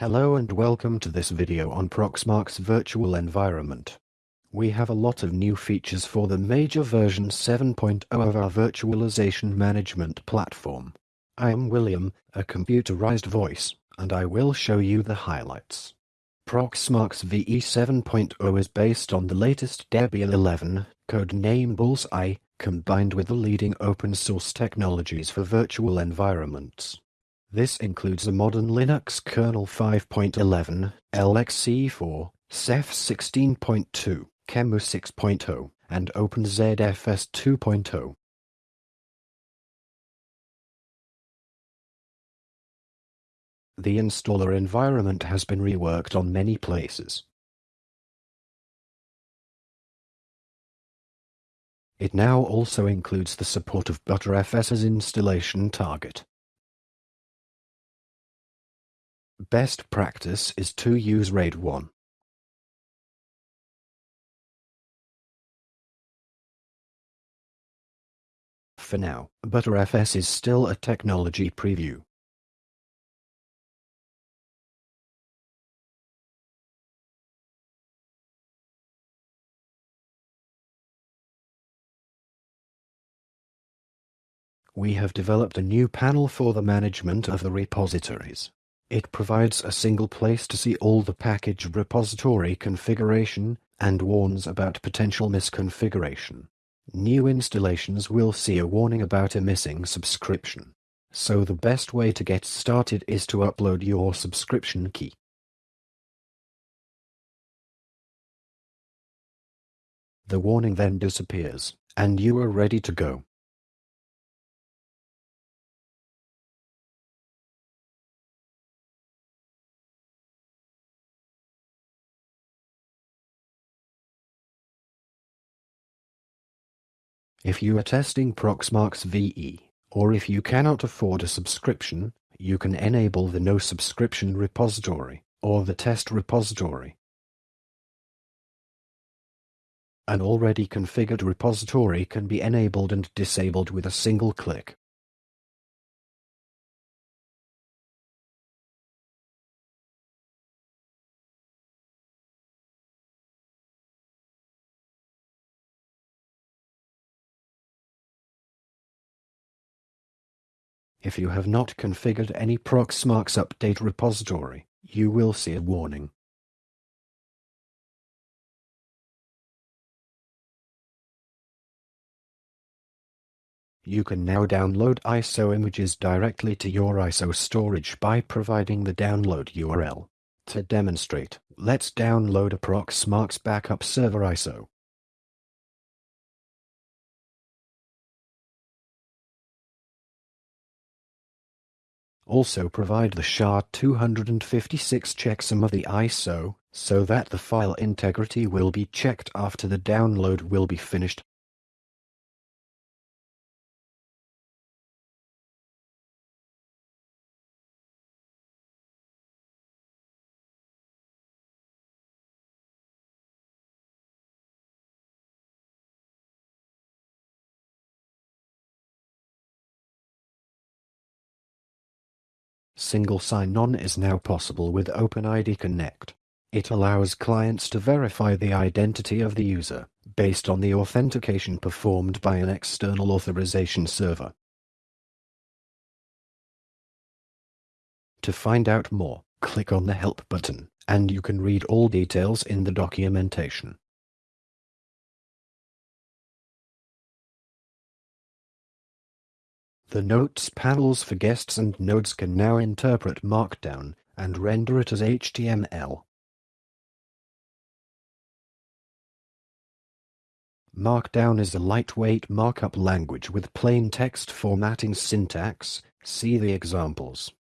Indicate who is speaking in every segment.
Speaker 1: Hello and welcome to this video on Proxmox virtual environment. We have a lot of new features for the major version 7.0 of our virtualization management platform. I am William, a computerized voice, and I will show you the highlights. Proxmox VE 7.0 is based on the latest Debian 11, codename Bullseye, combined with the leading open source technologies for virtual environments. This includes a modern Linux kernel 5.11, LXC4, Ceph 16.2, QEMU 6.0, and OpenZFS 2.0. The installer environment has been reworked on many places. It now also includes the support of Btrfs as installation target. Best practice is to use RAID 1. For now, Btrfs is still a technology preview. We have developed a new panel for the management of the repositories. It provides a single place to see all the package repository configuration and warns about potential misconfiguration. New installations will see a warning about a missing subscription. So the best way to get started is to upload your subscription key. The warning then disappears, and you are ready to go. If you are testing Proxmox VE, or if you cannot afford a subscription, you can enable the no subscription repository, or the test repository. An already configured repository can be enabled and disabled with a single click. If you have not configured any Proxmox update repository, you will see a warning. You can now download ISO images directly to your ISO storage by providing the download URL. To demonstrate, let's download a Proxmox backup server ISO. Also provide the SHA-256 checksum of the ISO, so that the file integrity will be checked after the download will be finished. Single sign-on is now possible with OpenID Connect. It allows clients to verify the identity of the user, based on the authentication performed by an external authorization server. To find out more, click on the Help button, and you can read all details in the documentation. The Notes panels for guests and nodes can now interpret Markdown and render it as HTML. Markdown is a lightweight markup language with plain text formatting syntax. See the examples.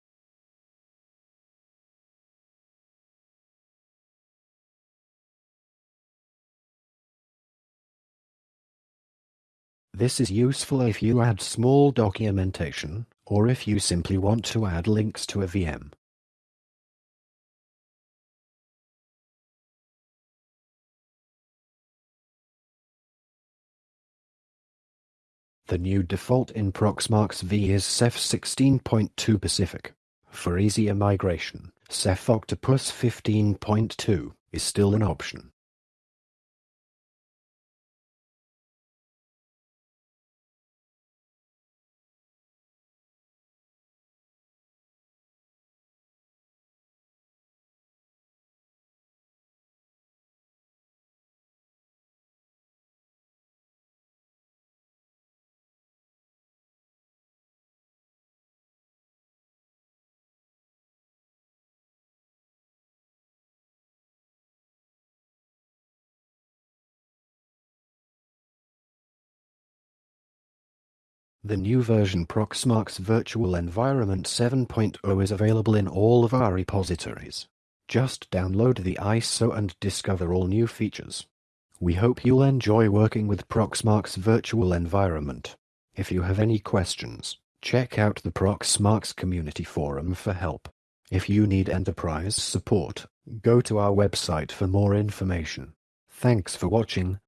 Speaker 1: This is useful if you add small documentation, or if you simply want to add links to a VM. The new default in Proxmox V is Ceph 16.2 Pacific. For easier migration, Ceph Octopus 15.2 is still an option. The new version Proxmox Virtual Environment 7.0 is available in all of our repositories. Just download the ISO and discover all new features. We hope you'll enjoy working with Proxmox Virtual Environment. If you have any questions, check out the Proxmox Community Forum for help. If you need enterprise support, go to our website for more information. Thanks for watching.